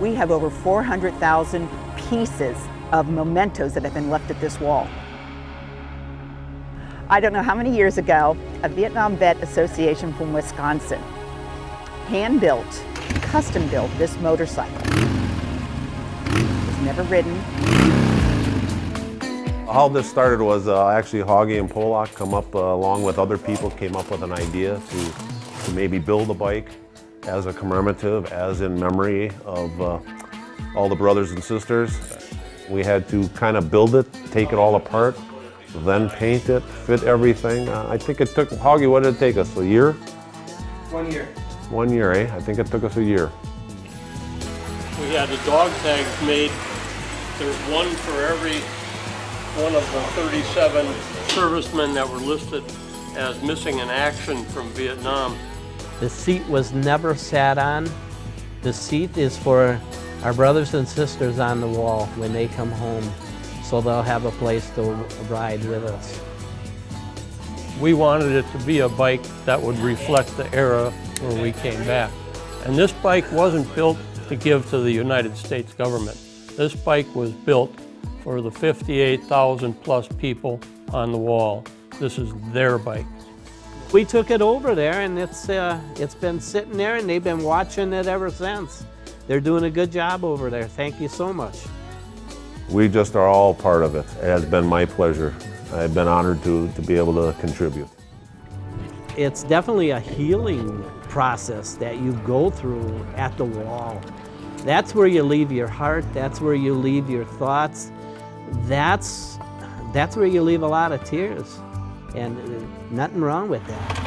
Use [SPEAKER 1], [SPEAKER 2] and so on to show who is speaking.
[SPEAKER 1] we have over 400,000 pieces of mementos that have been left at this wall. I don't know how many years ago, a Vietnam Vet Association from Wisconsin hand-built, custom-built this motorcycle. It was never ridden.
[SPEAKER 2] How this started was uh, actually Hoggy and Polak come up uh, along with other people came up with an idea to, to maybe build a bike as a commemorative, as in memory of uh, all the brothers and sisters. We had to kind of build it, take it all apart, then paint it, fit everything. Uh, I think it took, Hoggy, what did it take us, a year?
[SPEAKER 3] One year.
[SPEAKER 2] One year, eh? I think it took us a year.
[SPEAKER 4] We had the dog tags made. There's one for every one of the 37 servicemen that were listed as missing in action from Vietnam.
[SPEAKER 5] The seat was never sat on. The seat is for our brothers and sisters on the wall when they come home, so they'll have a place to ride with us.
[SPEAKER 4] We wanted it to be a bike that would reflect the era where we came back. And this bike wasn't built to give to the United States government. This bike was built for the 58,000 plus people on the wall. This is their bike.
[SPEAKER 5] We took it over there and it's, uh, it's been sitting there and they've been watching it ever since. They're doing a good job over there. Thank you so much.
[SPEAKER 2] We just are all part of it. It has been my pleasure. I've been honored to, to be able to contribute.
[SPEAKER 5] It's definitely a healing process that you go through at the wall. That's where you leave your heart, that's where you leave your thoughts. That's, that's where you leave a lot of tears. And uh, nothing wrong with that.